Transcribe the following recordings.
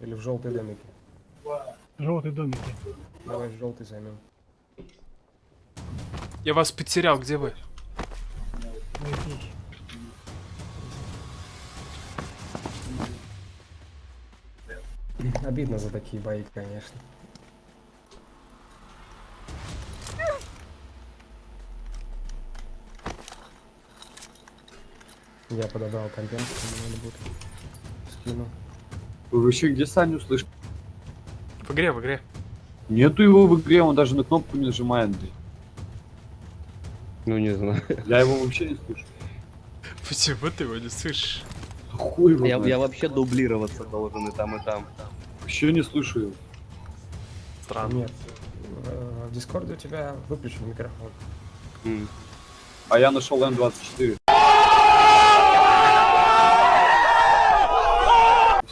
Или в желтой домике. Желтые домики. Давай в желтый займем. Я вас потерял, где вы? Обидно за такие бои, конечно. Я подобрал контент, надо будет скину. Вы вообще где Саню слышите? В игре, в игре. Нету его в игре, он даже на кнопку не нажимает. блин. Ну, не знаю. Я его вообще не слышу. Почему ты его не слышишь? Хуй его Я, я вообще дублироваться должен и там, и там. Вообще не слышу его. Странно. Нет, в, в Дискорде у тебя выключен микрофон. А я нашел М24.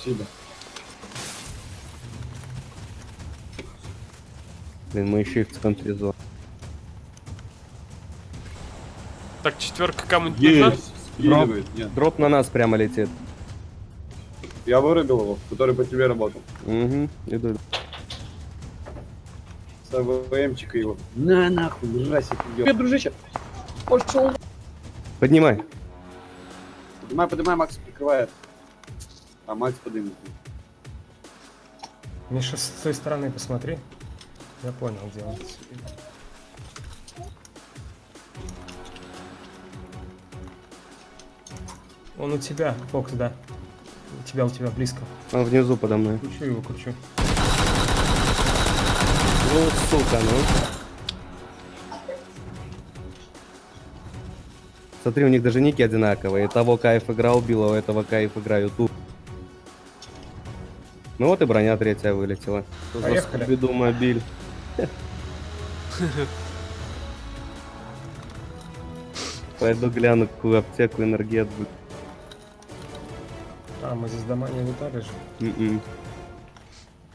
Спасибо. Блин, мы еще и в центре зоны. Так, четверка кому-нибудь нужна? Нет. Дроп на нас прямо летит. Я вырубил его, который по тебе работал. Угу, иду. С АВМчика его. На нахуй, жрасик идет. Привет, дружище. Пошел. Поднимай. Поднимай, поднимай, Макс прикрывает. А Макс поднимет. Миша, с той стороны посмотри. Я понял, где он. Он у тебя, Фокс, да. У тебя, у тебя близко. Он внизу подо мной. Кручу его, кручу. Ну, сука, ну. Смотри, у них даже ники одинаковые. И того кайф игра убила, у этого кайф игра ютуб. Ну вот и броня третья вылетела. Что за Поехали. Скуби-Ду мобиль. Пойду гляну, какую аптеку энергет будет. А, мы здесь дома не лутали же. М-м.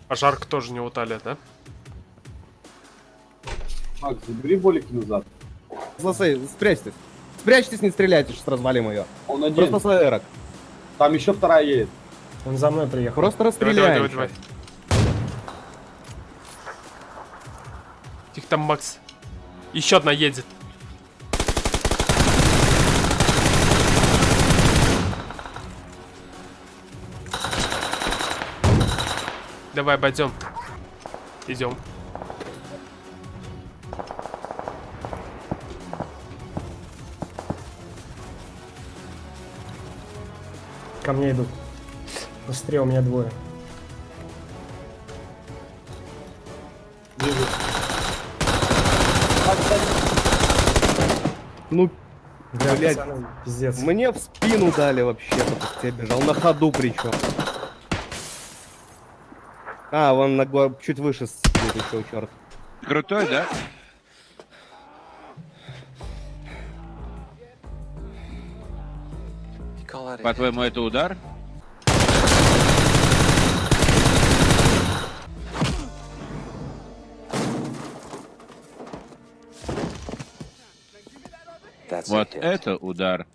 А жарко тоже не утали, да? Макс, забери болики назад. Слушай, спрячьтесь. Спрячьтесь, не стреляйте, сейчас развалим ее. Он один. Просто с эрок. Там еще вторая едет. Он за мной приехал. Просто Давай, расстреляем. давай, давай, давай. Тихо там, Макс. Еще одна едет. Давай, обойдем. Идем. Ко мне идут. Быстрее, у меня двое. Вижу. Ну, Бля, Блядь. пацаны, пиздец. мне в спину дали как тебе бежал. На ходу причем. А, вон на го- чуть выше сидит еще черт. Крутой, да? По-твоему, это удар? Вот это удар.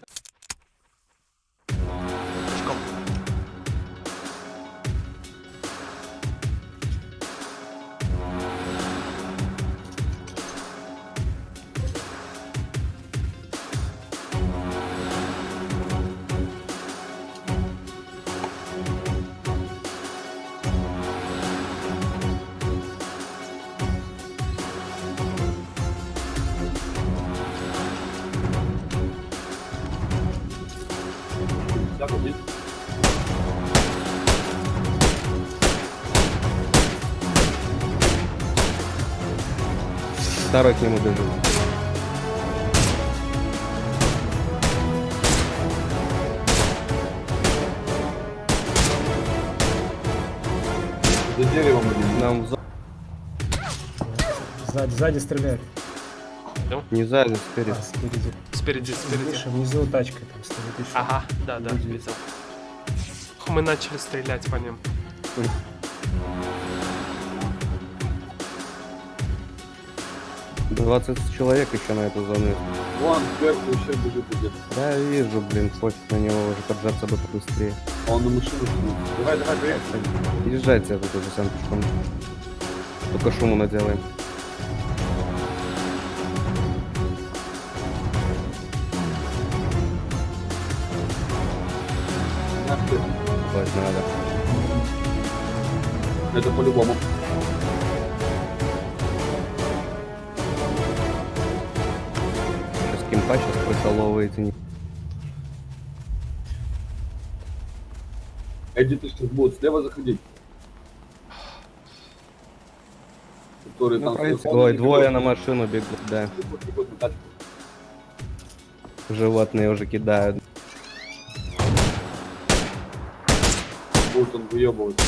Второй к нему бежит. За деревом один. Нам зо- Сзади, сзади стреляет. не сзади, спереди. А, спереди. Спереди, спереди. Миша, внизу тачка там стоит еще. Ага, да, да, видел. Мы начали стрелять по ним. 20 человек еще на эту зону. Вон, сверху еще бежит где-то. Да, вижу, блин, пофиг на него уже поджаться бы побыстрее. А он на машину. Давай, давай, приехали. Езжайте, а тут уже сам пешком. Только шуму наделаем. Ебать, надо. Это по-любому. Кемпа сейчас не- Эдди, ты сейчас будут слева заходить. Которые Ну, там... Ой, двое на машину бегут, да. Бегут на тачку. Животные уже кидают. Будет он выебывать.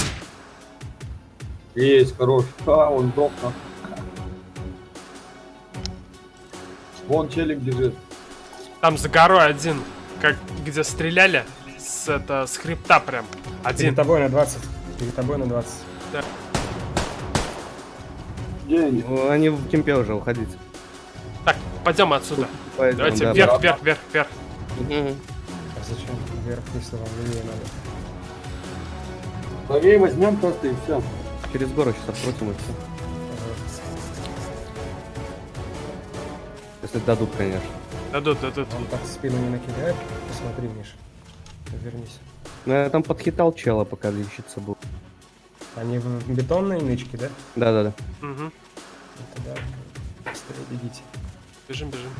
Есть, хорош. А, он сдох, нахуй. Вон челик бежит. Там за горой один, как где стреляли, с, это, с хребта прям. Перед Один. тобой на 20. Перед тобой на 20. Где они? Ну, Они в кемпе уже, уходите. Так, пойдем отсюда. Пойдем, Давайте да, вверх, да. вверх, вверх, вверх. Мгм. А зачем вверх, если вам левее надо? Правее возьмем просто и все. Через гору сейчас открутим и все. Если дадут, конечно. Дадут, дадут. Он так спину не накидает. Посмотри, Миш. Вернись. Ну, я там подхитал чела, пока лечиться был. Они в бетонной нычке, да? Да-да-да. Угу. Ну, Тогда быстрее бегите. Бежим, бежим.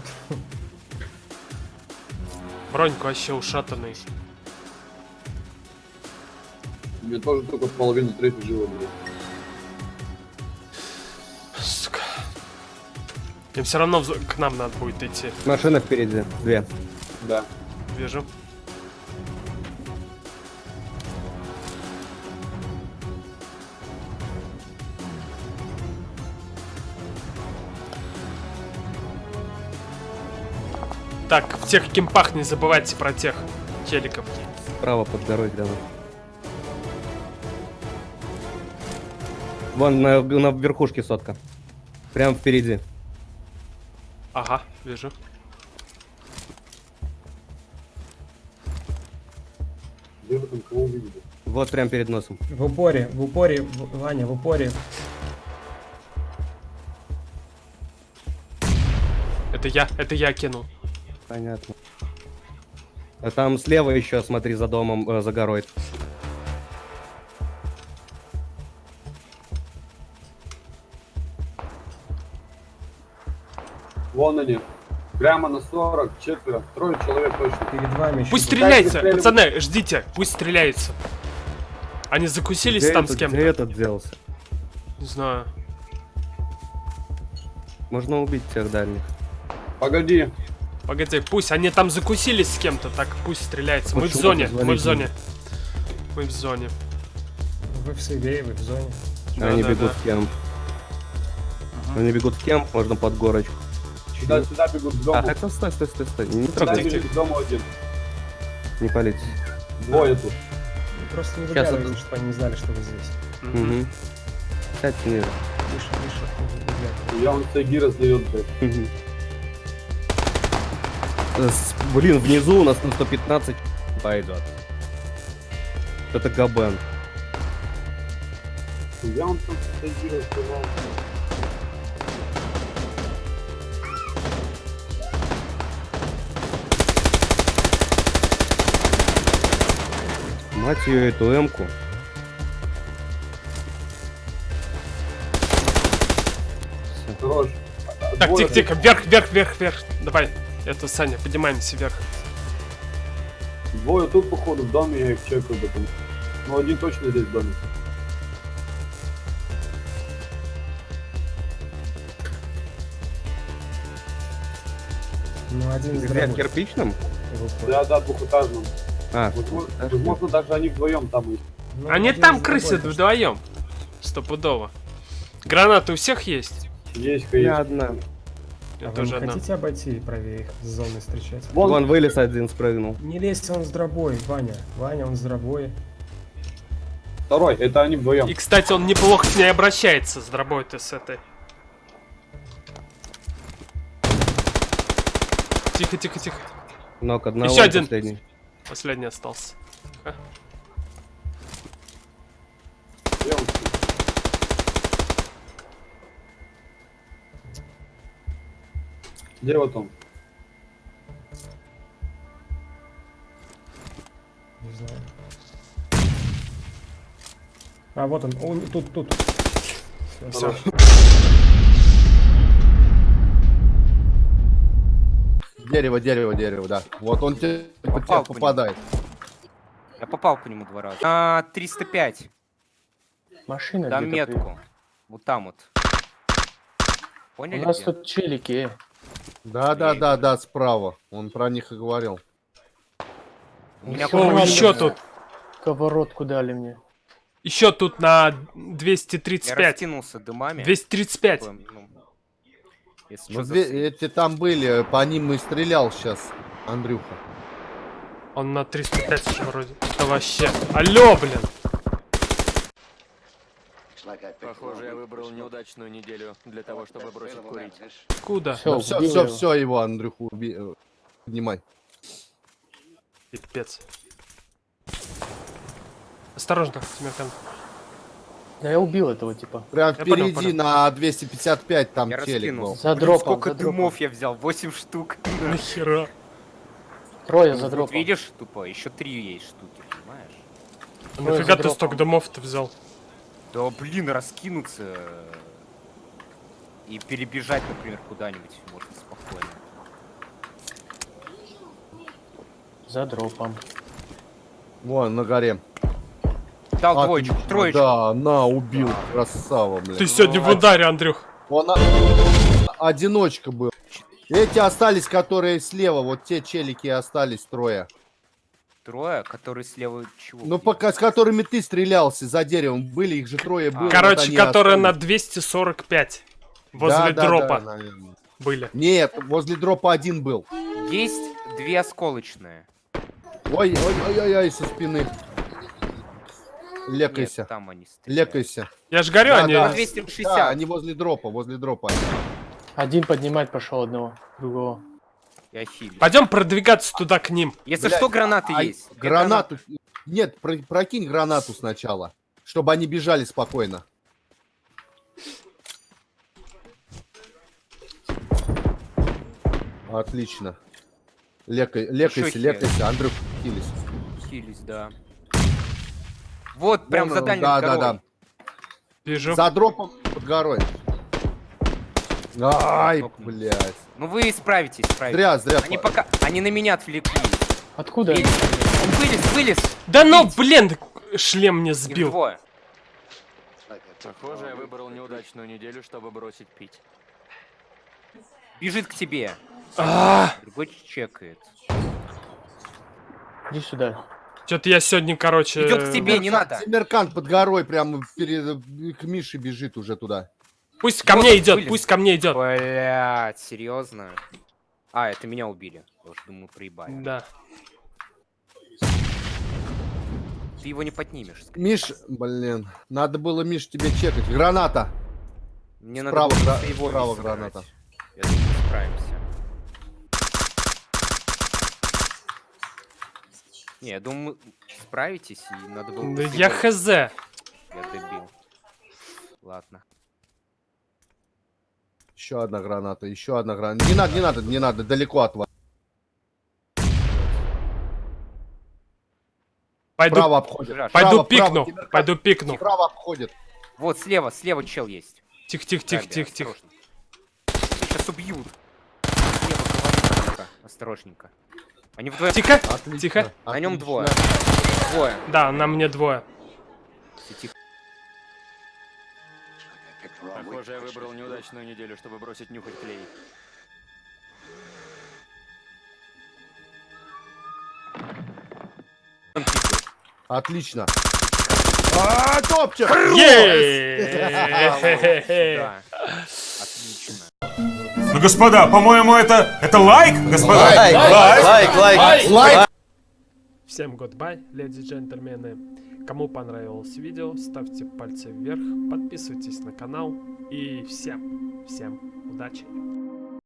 Броньку вообще ушатанный. У меня тоже только половина третьей живо будет. Им все равно в к нам надо будет идти. Машина впереди. Две. Да. Вижу. Так, в тех кемпах не забывайте про тех челиков. Справа под горой где-то. Вон на, на верхушке сотка. Прям впереди. Ага, вижу. Где вы там кого увидели? Вот прям перед носом. В упоре, в упоре, в- Ваня, в упоре. Это я, это я кинул. Понятно. А там слева еще, смотри, за домом, э, за горой. Вон они. Прямо на 40, четверо, трое человек точно. Перед вами еще. Пусть стреляется, пацаны, ждите, пусть стреляются. Они закусились Где там этот- с кем-то? Где этот делся? Не знаю. Можно убить тех дальних. Погоди. Погоди, пусть они там закусились с кем-то, так пусть стреляется. Мы в зоне, мы в зоне. Мы в зоне. Вы в сейве, вы в зоне. Да, Они да, бегут да. в кемп. Они бегут в кемп, можно под горочку. Сюда, сюда бегут к дому. А, хотя стой, стой, стой, стой. Не сюда трогайте, бежит к дому один. не палите. Двое тут. Просто не Сейчас выглядывайте, это- чтобы они не знали, что вы здесь. Угу. Тише, тише, не выглядывайте. Я он сайги раздает, блядь. Э, Блин, внизу у нас на 115 пойдет. Это Габен. Я он там сайги раздавал. Мать ее, эту эмку. Так, тихо, тихо, вверх, вверх, вверх, вверх. Давай, это Саня, поднимаемся вверх. Двое тут, походу, в доме, я их чекаю потом. Ну, один точно здесь в доме. Ну, один из Где, в дорогой. кирпичном? в упоре. Да, да, двухэтажном. А, Возможно, так, возможно, даже они вдвоем там есть. Ну, Они там дорогой, вдвоем. Стопудово. Гранаты у всех есть? Есть, я конечно. одна. А Я вы тоже не одна. хотите обойти и правее их с зоны встречать? Вон, Вон вылез один, спрыгнул. Не лезь, он с дробой, Ваня. Ваня, он с дробой. второй, это они вдвоем. И, кстати, он неплохо с ней обращается, с дробой-то с этой. Тихо, тихо, тихо. Нок одного. Еще один. последний. Последний остался. Где он? Где вот он? Не знаю. А, вот он. Он тут, тут. Все. Дерево, дерево, дерево, да. Вот он тебе по тебе Попал по попадает. Я попал по нему два раза. А, 305. Машина Дам где-то метку. Вот там вот. Поняли? У нас где? тут челики. Да, да, да, да, справа. Он про них и говорил. У меня О, ладно, еще тут. Сковородку дали мне. Еще тут на Я 235. растянулся дымами. 235. Такое, ну, Если Ну, что, две- эти там были, по ним и стрелял сейчас Андрюха. Он на 305 еще вроде. Это вообще. Алло, блин. Похоже, я выбрал неудачную неделю для того, чтобы бросить курить. Куда? Все, все, все, все, его, Андрюху, уби... э, поднимай. Пипец. Осторожно, Тимирхан. Да я убил этого типа. Прям Я понял, впереди понял. на 255 там Я челик был. раскинулся. За Блин, дропом, сколько за дропом. дымов я взял? 8 штук. Нахера? Трое Ну, за вот дропом. видишь, тупо, еще три есть штуки, понимаешь? Ой, нафига ты столько домов-то взял? Да блин, раскинуться э, и перебежать, например, куда-нибудь можно спокойно. За дропом. Вон, на горе. Дал Отлично, двоечку, троечку. Да, на, убил. Красава, блин. Ты сегодня в ударе, Андрюх. Он а- одиночка был. Эти остались, которые слева, вот те челики остались трое. Трое, которые слева чего? Ну, пока с которыми ты стрелялся за деревом, были, их же трое было. вот Короче, они которые на остались. 245. Возле Да, да, дропа да, наверное. были. Нет, возле дропа один был. Есть две осколочные. Ой, ой, ой, ой, ой, со спины. Лекайся. Нет, там они стреляют. Лекайся. Я ж говорю, Да, они... да. На 260. Да, они возле дропа, возле дропа. Один поднимать пошел одного, другого. Я хилю. Пойдем продвигаться туда к ним. Если Блядь, что, гранаты А есть. Гранату. Нет, про- прокинь гранату сначала. Чтобы они бежали спокойно. Отлично. Лекай, лекайся, лекайся, Андрюх, хились. Хились, да. Вот, прям Вон за дальним Да, да, да. Вижу. За дропом под горой. Ай, Топнул. блядь. Ну вы справитесь, справитесь. Зря, зря. Они пока... Они на меня отвлеклись. Откуда? Вылез, Он вылез, вылез. Да ну, блин, шлем мне Их сбил. двое. Похоже, я выбрал неудачную неделю, чтобы бросить пить. Бежит к тебе. А, Другой чекает. Иди сюда. Что-то я сегодня, короче... Идет к тебе, не надо. Семеркант под горой прямо перед, к Мише бежит уже туда. Пусть ко Вот мне идет, пусть ко мне идет. Блять, серьезно? А, это меня убили. Я уж думаю, проебали. Да. Ты его не поднимешь. скорее. Миш, блин, надо было, Миш, тебе чекать. Граната. Мне Справа надо было гра- его справа граната. Я думаю, справимся. Не, я думаю, справитесь, и надо было... Да я хз. Я добил. Ладно. Еще одна граната, еще одна граната. Не надо, не надо, не надо, далеко от вас. Пойду, Право обходит. Пойду право, право, пикну, Семеркант. пойду пикну. Право обходит. Вот, слева, слева чел есть. Тихо, тихо, тихо, тихо, тихо. Сейчас убьют. Слева говорит, осторожненько. Они вдвоем. Тихо, Отлично, тихо. На нем отлично. двое. Двое. Да, на мне двое. Тихо. Похоже, я выбрал неудачную неделю, чтобы бросить нюхать клей. Отлично. А, топчик! Е-е-е. Господа, по-моему, это... Это лайк, господа? Лайк, лайк, лайк, лайк. Всем goodbye, леди и джентльмены. Кому понравилось видео, ставьте пальцы вверх, подписывайтесь на канал и всем, всем удачи.